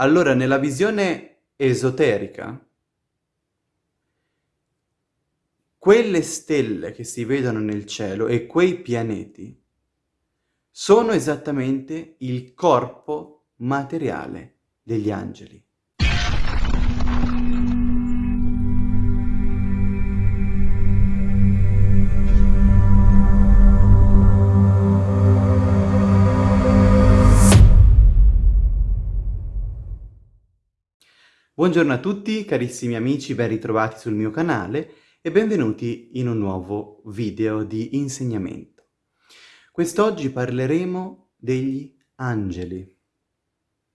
Allora, nella visione esoterica, quelle stelle che si vedono nel cielo e quei pianeti sono esattamente il corpo materiale degli angeli. Buongiorno a tutti carissimi amici, ben ritrovati sul mio canale e benvenuti in un nuovo video di insegnamento. Quest'oggi parleremo degli angeli.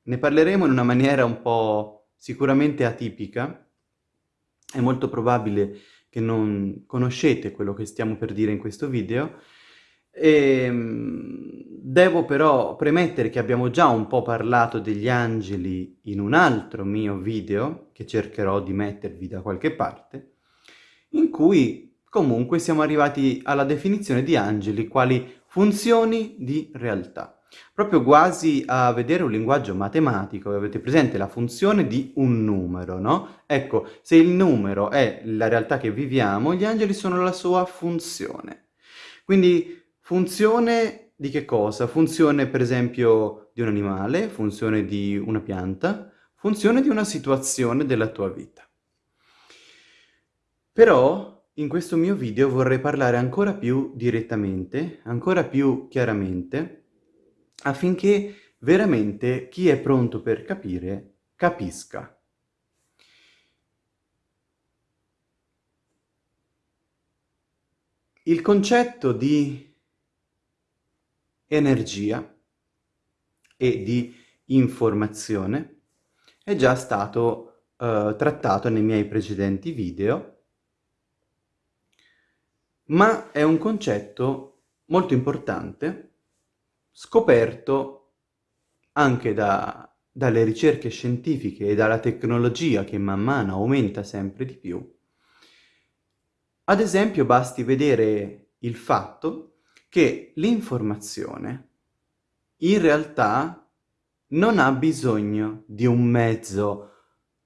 Ne parleremo in una maniera un po' sicuramente atipica, è molto probabile che non conoscete quello che stiamo per dire in questo video, e, ehm, devo però premettere che abbiamo già un po' parlato degli angeli in un altro mio video, che cercherò di mettervi da qualche parte, in cui comunque siamo arrivati alla definizione di angeli quali funzioni di realtà. Proprio quasi a vedere un linguaggio matematico, avete presente la funzione di un numero, no? Ecco, se il numero è la realtà che viviamo, gli angeli sono la sua funzione. Quindi Funzione di che cosa? Funzione per esempio di un animale, funzione di una pianta, funzione di una situazione della tua vita. Però in questo mio video vorrei parlare ancora più direttamente, ancora più chiaramente, affinché veramente chi è pronto per capire capisca. Il concetto di energia e di informazione è già stato uh, trattato nei miei precedenti video, ma è un concetto molto importante, scoperto anche da, dalle ricerche scientifiche e dalla tecnologia che man mano aumenta sempre di più. Ad esempio basti vedere il fatto che l'informazione in realtà non ha bisogno di un mezzo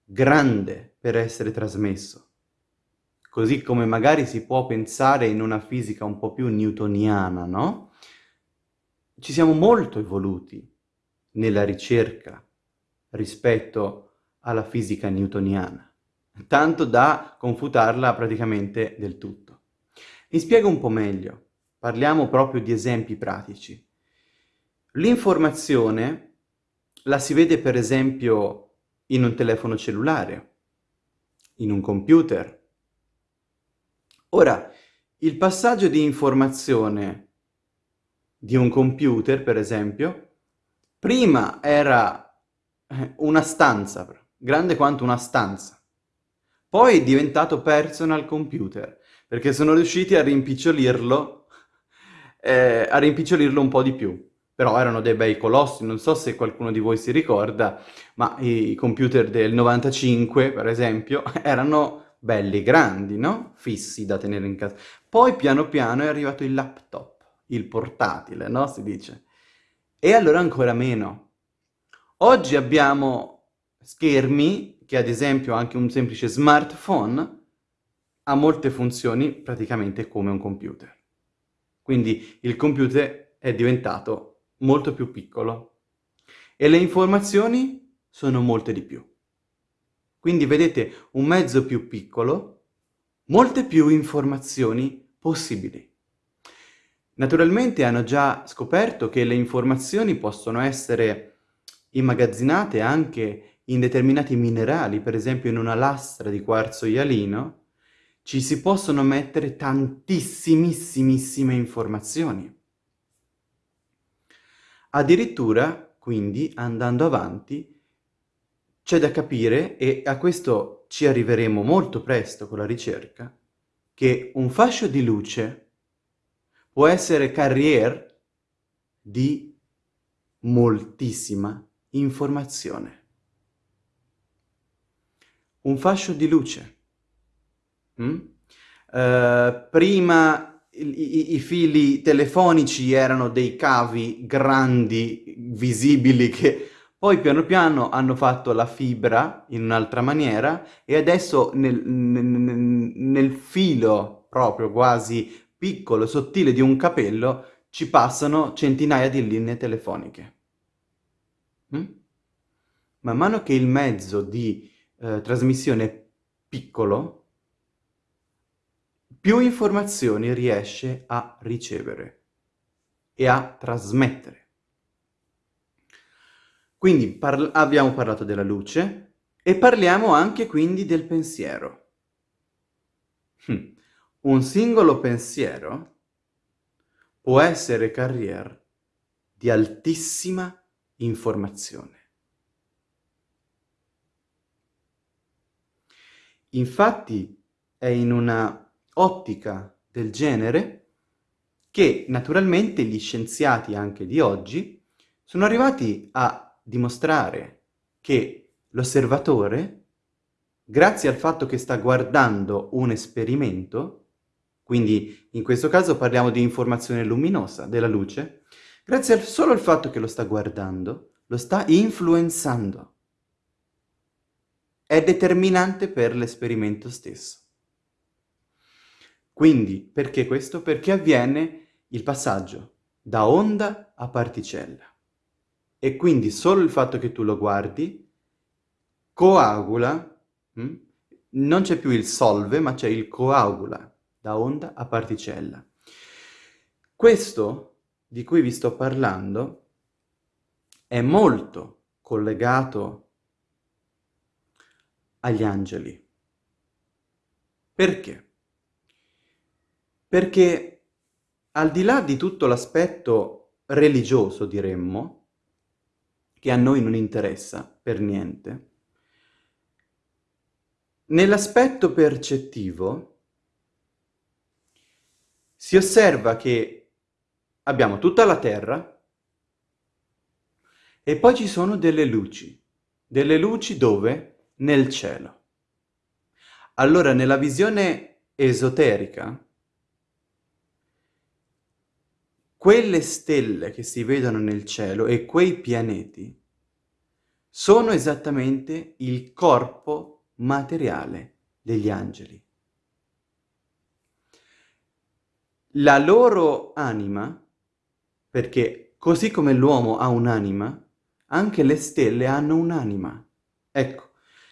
grande per essere trasmesso. Così come magari si può pensare in una fisica un po' più newtoniana, no? Ci siamo molto evoluti nella ricerca rispetto alla fisica newtoniana, tanto da confutarla praticamente del tutto. Mi spiego un po' meglio. Parliamo proprio di esempi pratici. L'informazione la si vede per esempio in un telefono cellulare, in un computer. Ora, il passaggio di informazione di un computer, per esempio, prima era eh, una stanza, grande quanto una stanza. Poi è diventato personal computer, perché sono riusciti a rimpicciolirlo eh, a rimpicciolirlo un po' di più. Però erano dei bei colossi, non so se qualcuno di voi si ricorda, ma i computer del 95, per esempio, erano belli grandi, no? Fissi da tenere in casa. Poi piano piano è arrivato il laptop, il portatile, no? Si dice. E allora ancora meno. Oggi abbiamo schermi, che ad esempio anche un semplice smartphone ha molte funzioni praticamente come un computer. Quindi il computer è diventato molto più piccolo e le informazioni sono molte di più. Quindi vedete un mezzo più piccolo, molte più informazioni possibili. Naturalmente hanno già scoperto che le informazioni possono essere immagazzinate anche in determinati minerali, per esempio in una lastra di quarzo ialino, ci si possono mettere tantissimissimissime informazioni. Addirittura, quindi, andando avanti, c'è da capire, e a questo ci arriveremo molto presto con la ricerca, che un fascio di luce può essere carrier di moltissima informazione. Un fascio di luce Mm? Uh, prima i, i, fili telefonici erano dei cavi grandi, visibili, che Poi piano piano hanno fatto la fibra in un'altra maniera e adesso nel, nel, nel filo proprio quasi piccolo, sottile di un capello ci passano centinaia di linee telefoniche. Mm? Man mano che il mezzo di eh, trasmissione è piccolo, più informazioni riesce a ricevere e a trasmettere. Quindi par abbiamo parlato della luce e parliamo anche quindi del pensiero. Hm. Un singolo pensiero può essere carrier di altissima informazione. Infatti è in una ottica del genere che naturalmente gli scienziati anche di oggi sono arrivati a dimostrare che l'osservatore, grazie al fatto che sta guardando un esperimento, quindi in questo caso parliamo di informazione luminosa, della luce, grazie al, solo al fatto che lo sta guardando, lo sta influenzando. È determinante per l'esperimento stesso. Quindi, perché questo? Perché avviene il passaggio da onda a particella. E quindi solo il fatto che tu lo guardi coagula, hm? non c'è più il solve, ma c'è il coagula, da onda a particella. Questo di cui vi sto parlando è molto collegato agli angeli. Perché? Perché al di là di tutto l'aspetto religioso, diremmo, che a noi non interessa per niente, nell'aspetto percettivo si osserva che abbiamo tutta la Terra e poi ci sono delle luci. Delle luci dove? Nel cielo. Allora, nella visione esoterica, quelle stelle che si vedono nel cielo e quei pianeti sono esattamente il corpo materiale degli angeli. La loro anima, perché così come l'uomo ha un'anima, anche le stelle hanno un'anima. Ecco,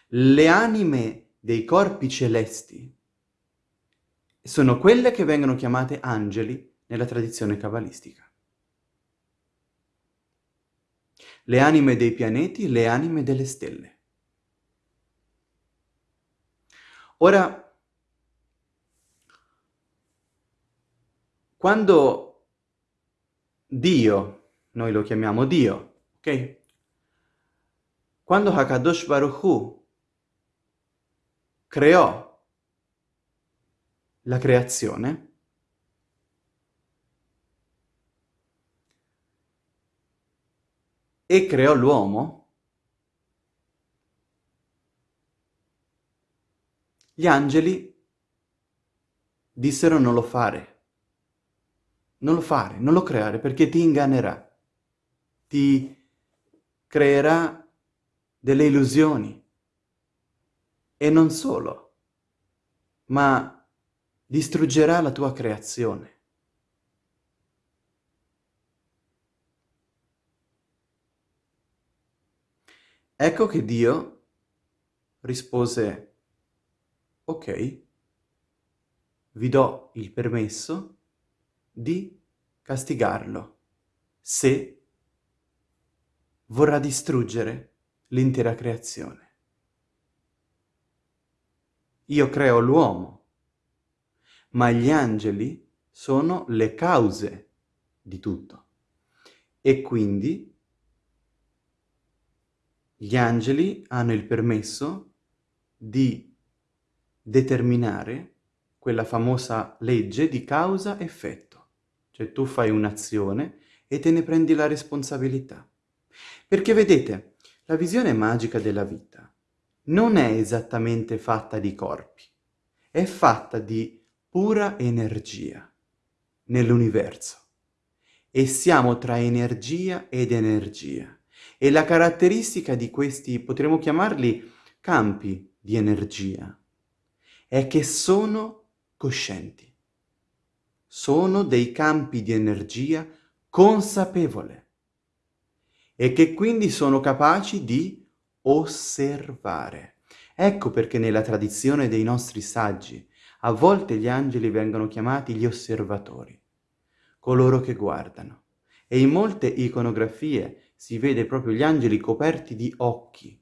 le anime dei corpi celesti sono quelle che vengono chiamate angeli nella tradizione cabalistica. Le anime dei pianeti, le anime delle stelle. Ora, quando Dio, noi lo chiamiamo Dio, ok? Quando Hakadosh Baruch Hu creò la creazione, e creò l'uomo, gli angeli dissero non lo fare. Non lo fare, non lo creare, perché ti ingannerà. Ti creerà delle illusioni. E non solo, ma distruggerà la tua creazione. Ecco che Dio rispose, ok, vi do il permesso di castigarlo se vorrà distruggere l'intera creazione. Io creo l'uomo, ma gli angeli sono le cause di tutto. E quindi gli angeli hanno il permesso di determinare quella famosa legge di causa-effetto. Cioè tu fai un'azione e te ne prendi la responsabilità. Perché vedete, la visione magica della vita non è esattamente fatta di corpi, è fatta di pura energia nell'universo. E siamo tra energia ed energia. E la caratteristica di questi, potremmo chiamarli campi di energia, è che sono coscienti. Sono dei campi di energia consapevole e che quindi sono capaci di osservare. Ecco perché nella tradizione dei nostri saggi a volte gli angeli vengono chiamati gli osservatori, coloro che guardano. E in molte iconografie si vede proprio gli angeli coperti di occhi.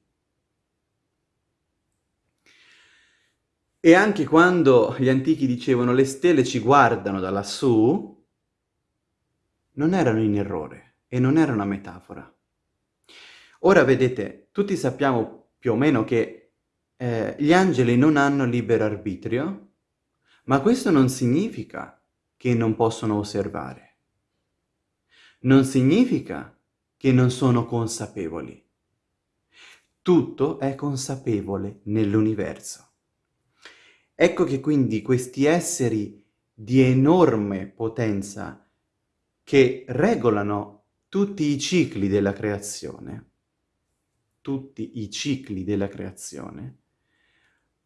E anche quando gli antichi dicevano le stelle ci guardano da lassù, non erano in errore e non era una metafora. Ora vedete, tutti sappiamo più o meno che eh, gli angeli non hanno libero arbitrio, ma questo non significa che non possono osservare. Non significa che non sono consapevoli. Tutto è consapevole nell'universo. Ecco che quindi questi esseri di enorme potenza che regolano tutti i cicli della creazione, tutti i cicli della creazione,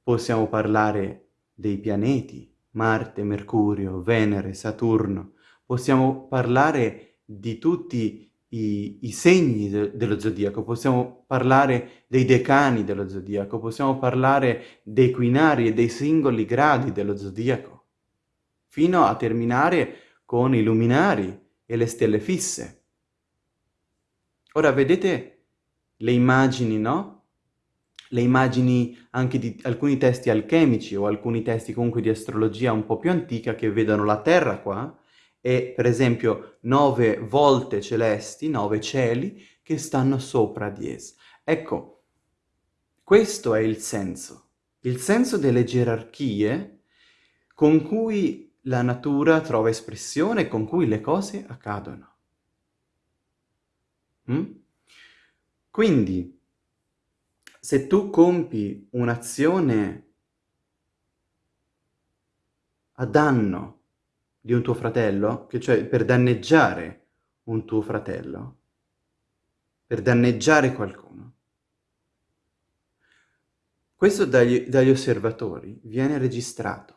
possiamo parlare dei pianeti, Marte, Mercurio, Venere, Saturno. Possiamo parlare di tutti i, i segni de dello zodiaco, possiamo parlare dei decani dello zodiaco, possiamo parlare dei quinari e dei singoli gradi dello zodiaco, fino a terminare con i luminari e le stelle fisse. Ora vedete le immagini, no? le immagini anche di alcuni testi alchemici o alcuni testi comunque di astrologia un po' più antica che vedono la Terra qua e per esempio nove volte celesti, nove cieli che stanno sopra di esse. Ecco, questo è il senso, il senso delle gerarchie con cui la natura trova espressione con cui le cose accadono. Mm? Quindi, se tu compi un'azione a danno di un tuo fratello, che cioè per danneggiare un tuo fratello, per danneggiare qualcuno, questo dagli, dagli osservatori viene registrato.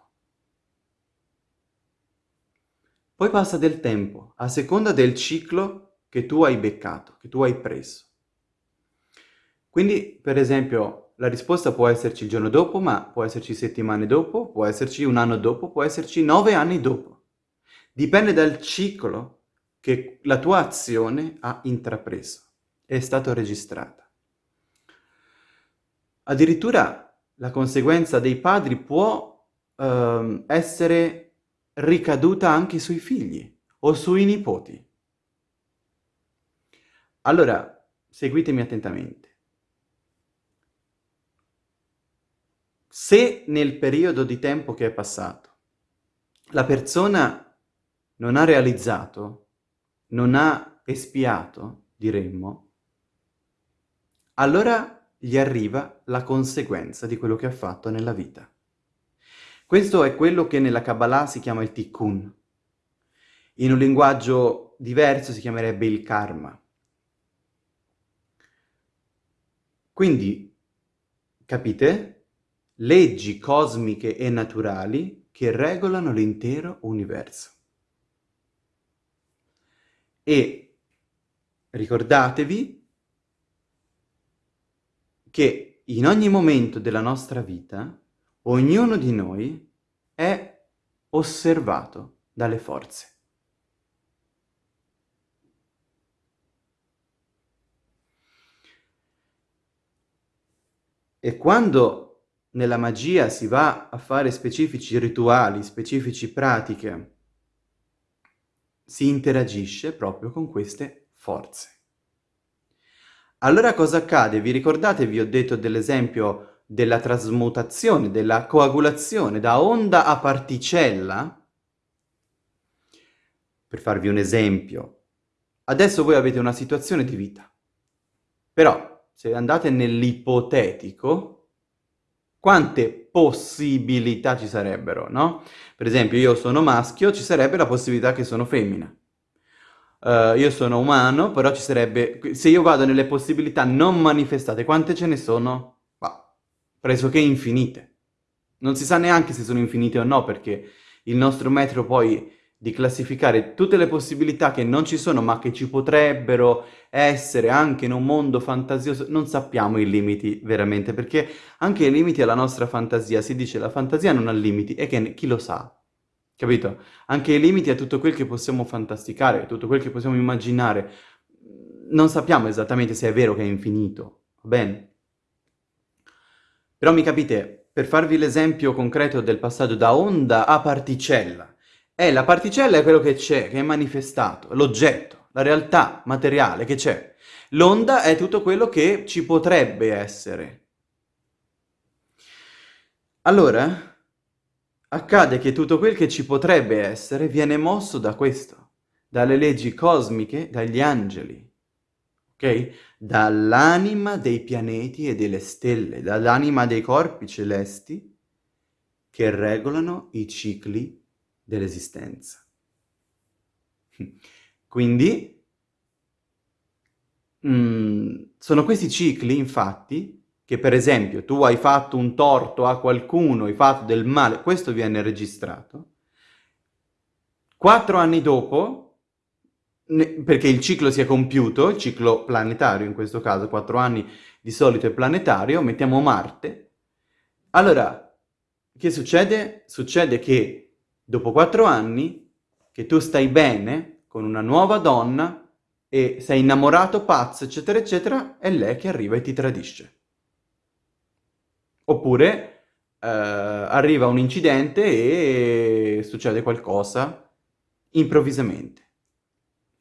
Poi passa del tempo, a seconda del ciclo che tu hai beccato, che tu hai preso. Quindi, per esempio, la risposta può esserci il giorno dopo, ma può esserci settimane dopo, può esserci un anno dopo, può esserci nove anni dopo. Dipende dal ciclo che la tua azione ha intrapreso, è stato registrata. Addirittura la conseguenza dei padri può uh, essere ricaduta anche sui figli o sui nipoti. Allora, seguitemi attentamente. Se nel periodo di tempo che è passato la persona non ha realizzato, non ha espiato, diremmo, allora gli arriva la conseguenza di quello che ha fatto nella vita. Questo è quello che nella Kabbalah si chiama il tikkun. In un linguaggio diverso si chiamerebbe il karma. Quindi, capite? leggi cosmiche e naturali che regolano l'intero universo. E ricordatevi che in ogni momento della nostra vita ognuno di noi è osservato dalle forze. E quando nella magia si va a fare specifici rituali, specifici pratiche, si interagisce proprio con queste forze. Allora cosa accade? Vi ricordate, vi ho detto dell'esempio della trasmutazione, della coagulazione da onda a particella? Per farvi un esempio, adesso voi avete una situazione di vita, però se andate nell'ipotetico, quante possibilità ci sarebbero, no? Per esempio io sono maschio, ci sarebbe la possibilità che sono femmina. uh, io sono umano, però ci sarebbe... Se io vado nelle possibilità non manifestate, quante ce ne sono? Bah, pressoché infinite. Non si sa neanche se sono infinite o no, perché il nostro metro poi di classificare tutte le possibilità che non ci sono ma che ci potrebbero essere anche in un mondo fantasioso, non sappiamo i limiti veramente, perché anche i limiti alla nostra fantasia, si dice la fantasia non ha limiti e che chi lo sa, capito? Anche i limiti a tutto quel che possiamo fantasticare, tutto quel che possiamo immaginare, non sappiamo esattamente se è vero che è infinito, va bene? Però mi capite, per farvi l'esempio concreto del passaggio da onda a particella, è la particella è quello che c'è, che è manifestato, l'oggetto, la realtà materiale che c'è. L'onda è tutto quello che ci potrebbe essere. Allora, accade che tutto quel che ci potrebbe essere viene mosso da questo, dalle leggi cosmiche, dagli angeli, ok? Dall'anima dei pianeti e delle stelle, dall'anima dei corpi celesti che regolano i cicli dell'esistenza. Quindi mh, mm, sono questi cicli, infatti, che per esempio tu hai fatto un torto a qualcuno, hai fatto del male, questo viene registrato, quattro anni dopo, perché il ciclo si è compiuto, il ciclo planetario in questo caso, quattro anni di solito è planetario, mettiamo Marte, allora, che succede? Succede che dopo quattro anni, che tu stai bene con una nuova donna e sei innamorato, pazzo, eccetera, eccetera, è lei che arriva e ti tradisce. Oppure eh, arriva un incidente e succede qualcosa improvvisamente.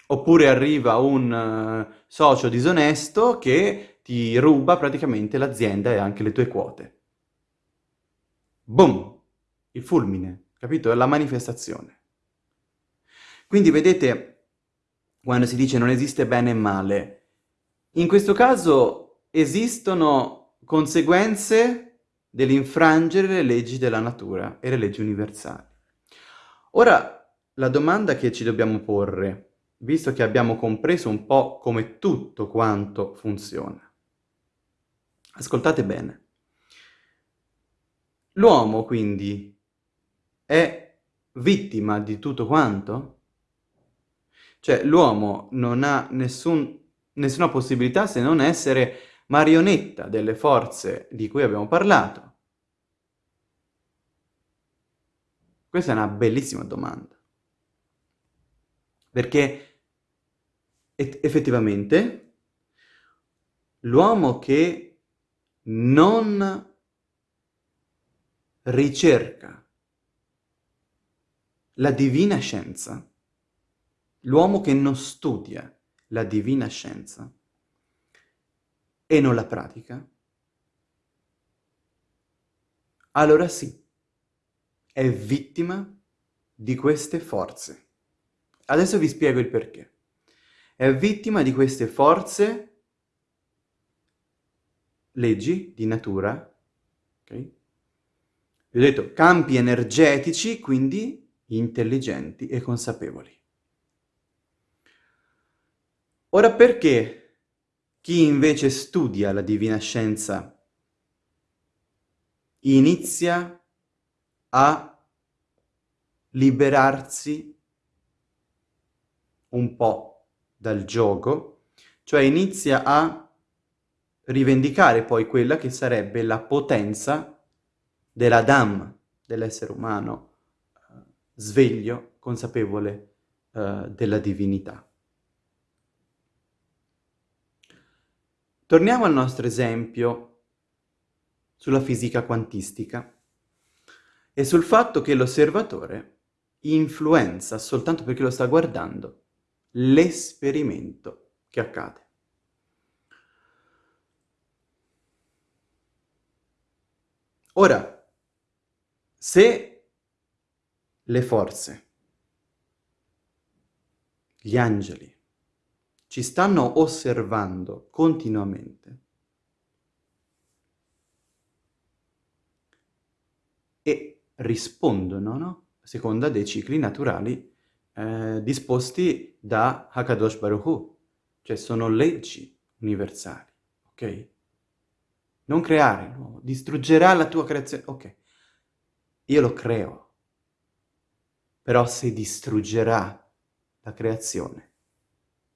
Oppure arriva un uh, socio disonesto che ti ruba praticamente l'azienda e anche le tue quote. Boom! Il fulmine capito? È la manifestazione. Quindi vedete, quando si dice non esiste bene e male, in questo caso esistono conseguenze dell'infrangere le leggi della natura e le leggi universali. Ora, la domanda che ci dobbiamo porre, visto che abbiamo compreso un po' come tutto quanto funziona, ascoltate bene. L'uomo, quindi, è vittima di tutto quanto? Cioè l'uomo non ha nessun, nessuna possibilità se non essere marionetta delle forze di cui abbiamo parlato. Questa è una bellissima domanda. Perché effettivamente l'uomo che non ricerca la divina scienza, l'uomo che non studia la divina scienza e non la pratica, allora sì, è vittima di queste forze. Adesso vi spiego il perché. È vittima di queste forze, leggi di natura, ok? Vi ho detto campi energetici, quindi intelligenti e consapevoli. Ora perché chi invece studia la divina scienza inizia a liberarsi un po' dal gioco, cioè inizia a rivendicare poi quella che sarebbe la potenza della Dhamma, dell'essere umano, sveglio, consapevole uh, della divinità. Torniamo al nostro esempio sulla fisica quantistica e sul fatto che l'osservatore influenza soltanto perché lo sta guardando l'esperimento che accade. Ora, se le forze, gli angeli, ci stanno osservando continuamente e rispondono, no? Seconda dei cicli naturali eh, disposti da Hakadosh Baruch Hu, cioè sono leggi universali, ok? Non creare l'uomo, distruggerà la tua creazione, ok? Io lo creo, però se distruggerà la creazione,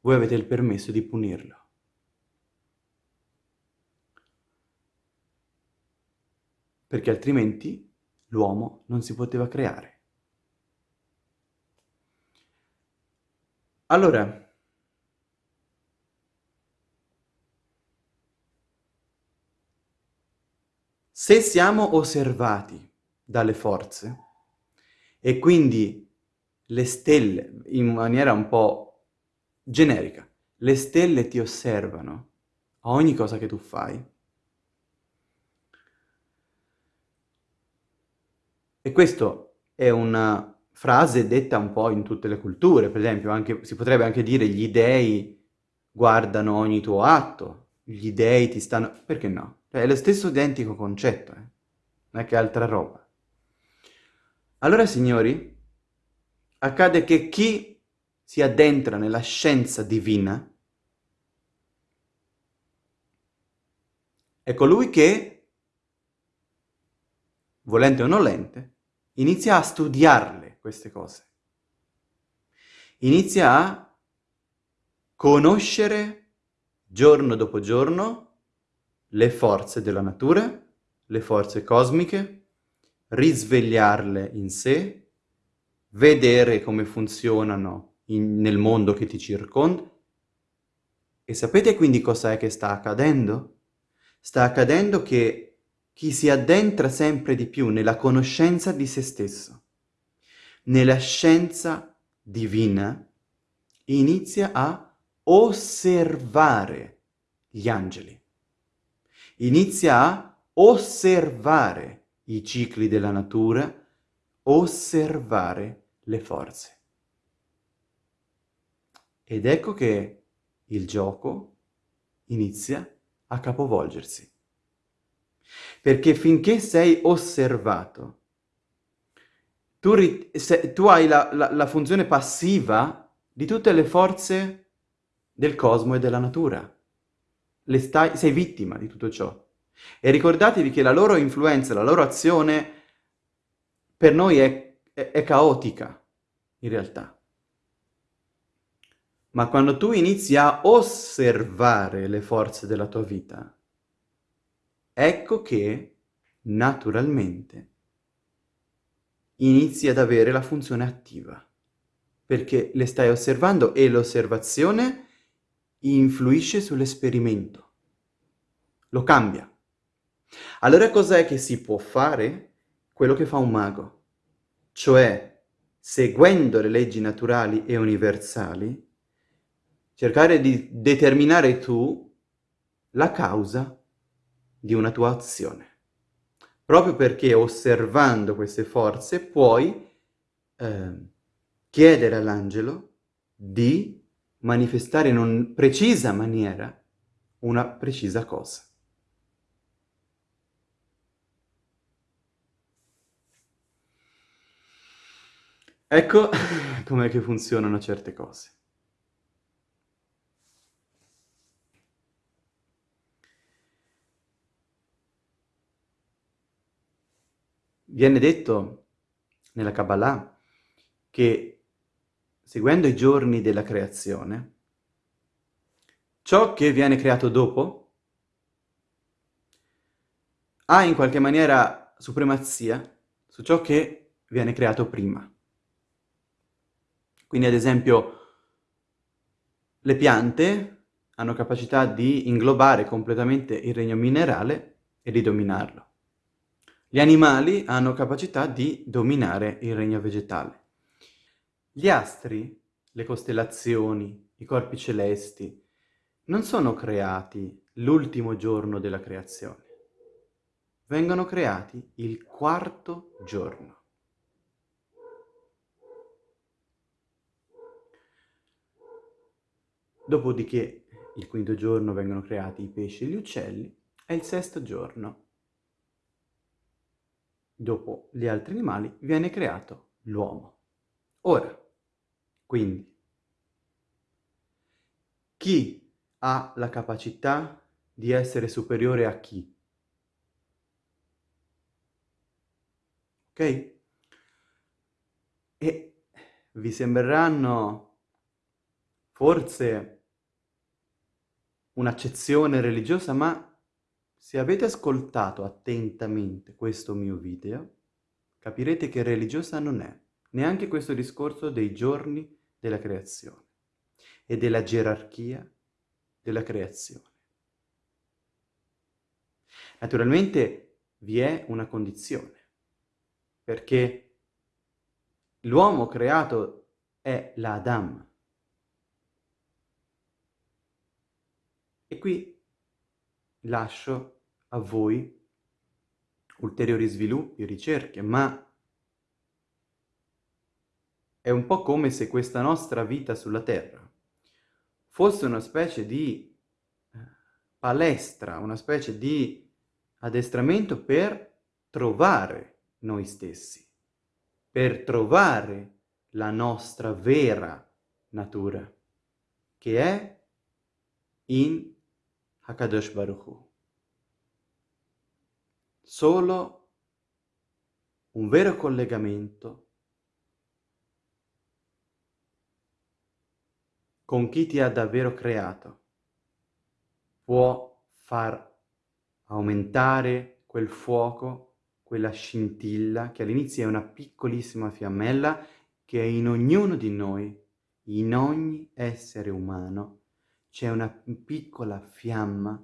voi avete il permesso di punirlo. Perché altrimenti l'uomo non si poteva creare. Allora, se siamo osservati dalle forze e quindi le stelle, in maniera un po' generica, le stelle ti osservano a ogni cosa che tu fai, e questo è una frase detta un po' in tutte le culture, per esempio anche, si potrebbe anche dire gli dèi guardano ogni tuo atto, gli dèi ti stanno... perché no? Cioè, è lo stesso identico concetto, eh? non è che altra roba. Allora, signori, accade che chi si addentra nella scienza divina è colui che, volente o nolente, inizia a studiarle queste cose. Inizia a conoscere giorno dopo giorno le forze della natura, le forze cosmiche, risvegliarle in sé, vedere come funzionano in, nel mondo che ti circonda. E sapete quindi cos'è che sta accadendo? Sta accadendo che chi si addentra sempre di più nella conoscenza di se stesso, nella scienza divina, inizia a osservare gli angeli. Inizia a osservare i cicli della natura, osservare le forze. Ed ecco che il gioco inizia a capovolgersi. Perché finché sei osservato, tu, se, tu hai la, la, la funzione passiva di tutte le forze del cosmo e della natura. Stai, sei vittima di tutto ciò. E ricordatevi che la loro influenza, la loro azione per noi è, è, è caotica, in realtà. Ma quando tu inizi a osservare le forze della tua vita, ecco che, naturalmente, inizi ad avere la funzione attiva, perché le stai osservando e l'osservazione influisce sull'esperimento, lo cambia. Allora cos'è che si può fare? Quello che fa un mago, cioè seguendo le leggi naturali e universali, cercare di determinare tu la causa di una tua azione proprio perché osservando queste forze puoi eh, chiedere all'angelo di manifestare in una precisa maniera una precisa cosa. Ecco com'è che funzionano certe cose. Viene detto nella Kabbalah che seguendo i giorni della creazione, ciò che viene creato dopo ha in qualche maniera supremazia su ciò che viene creato prima. Quindi ad esempio le piante hanno capacità di inglobare completamente il regno minerale e di dominarlo. Gli animali hanno capacità di dominare il regno vegetale. Gli astri, le costellazioni, i corpi celesti, non sono creati l'ultimo giorno della creazione. Vengono creati il quarto giorno. Dopodiché il quinto giorno vengono creati i pesci e gli uccelli e il sesto giorno dopo gli altri animali, viene creato l'uomo. Ora, Quindi, chi ha la capacità di essere superiore a chi? Ok? E vi sembreranno forse un'accezione religiosa, ma se avete ascoltato attentamente questo mio video, capirete che religiosa non è neanche questo discorso dei giorni della creazione e della gerarchia della creazione. Naturalmente vi è una condizione, perché l'uomo creato è l'Adam. E qui lascio a voi ulteriori sviluppi, ricerche, ma è un po' come se questa nostra vita sulla Terra fosse una specie di eh, palestra, una specie di addestramento per trovare noi stessi, per trovare la nostra vera natura, che è in Hakadosh Baruch. Solo un vero collegamento con chi ti ha davvero creato può far aumentare quel fuoco, quella scintilla che all'inizio è una piccolissima fiammella che è in ognuno di noi, in ogni essere umano, c'è una piccola fiamma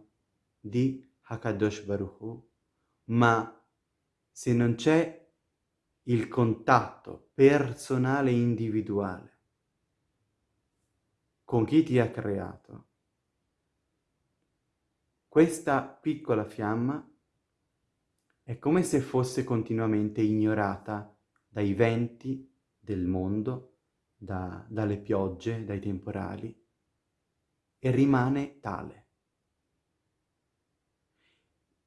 di Hakadosh Baruch ma se non c'è il contatto personale e individuale con chi ti ha creato, questa piccola fiamma è come se fosse continuamente ignorata dai venti del mondo, da, dalle piogge, dai temporali, e rimane tale.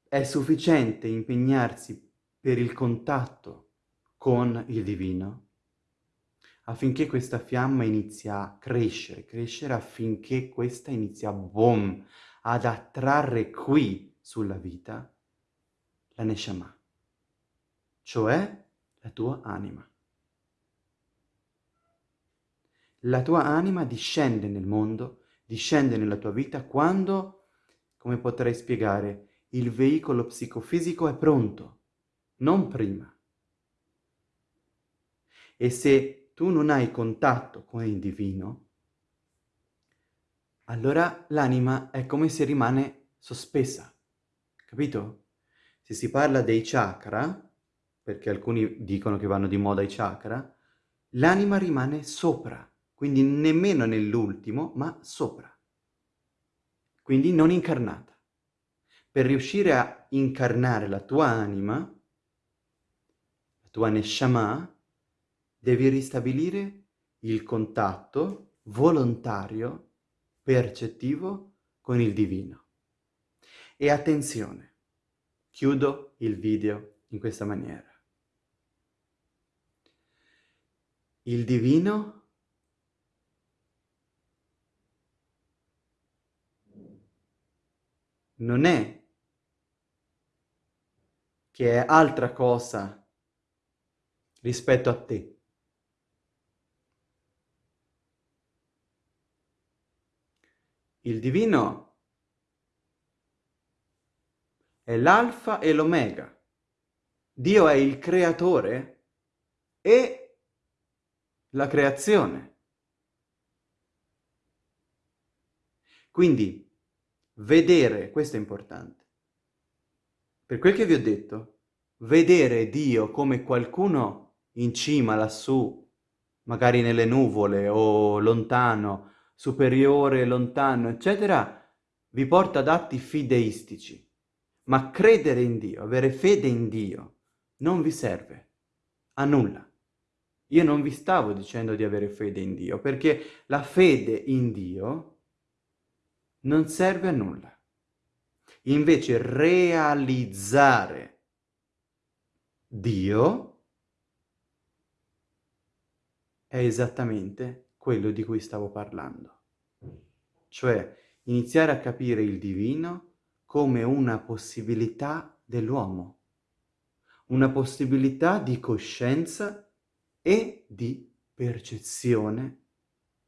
È sufficiente impegnarsi per il contatto con il divino affinché questa fiamma inizi a crescere, crescere affinché questa inizi a boom, ad attrarre qui sulla vita la Neshama, cioè la tua anima. La tua anima discende nel mondo, discende nella tua vita quando, come potrei spiegare, il veicolo psicofisico è pronto, non prima. E se tu non hai contatto con il divino, allora l'anima è come se rimane sospesa, capito? Se si parla dei chakra, perché alcuni dicono che vanno di moda i chakra, l'anima rimane sopra, quindi nemmeno nell'ultimo, ma sopra. Quindi non incarnata. Per riuscire a incarnare la tua anima, la tua neshama, devi ristabilire il contatto volontario percettivo con il divino. E attenzione, chiudo il video in questa maniera. Il divino non è che è altra cosa rispetto a te. Il divino è l'alfa e l'omega. Dio è il creatore e la creazione. Quindi, vedere, questo è importante. Per quel che vi ho detto, vedere Dio come qualcuno in cima, lassù, magari nelle nuvole o lontano, superiore, lontano, eccetera, vi porta ad atti fideistici. Ma credere in Dio, avere fede in Dio, non vi serve a nulla. Io non vi stavo dicendo di avere fede in Dio, perché la fede in Dio non serve a nulla. Invece realizzare Dio è esattamente quello di cui stavo parlando. Cioè iniziare a capire il divino come una possibilità dell'uomo, una possibilità di coscienza e di percezione,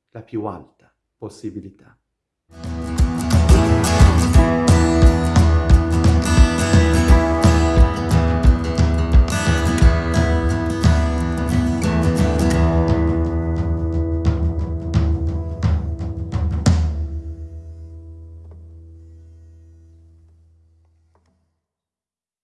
la più alta possibilità.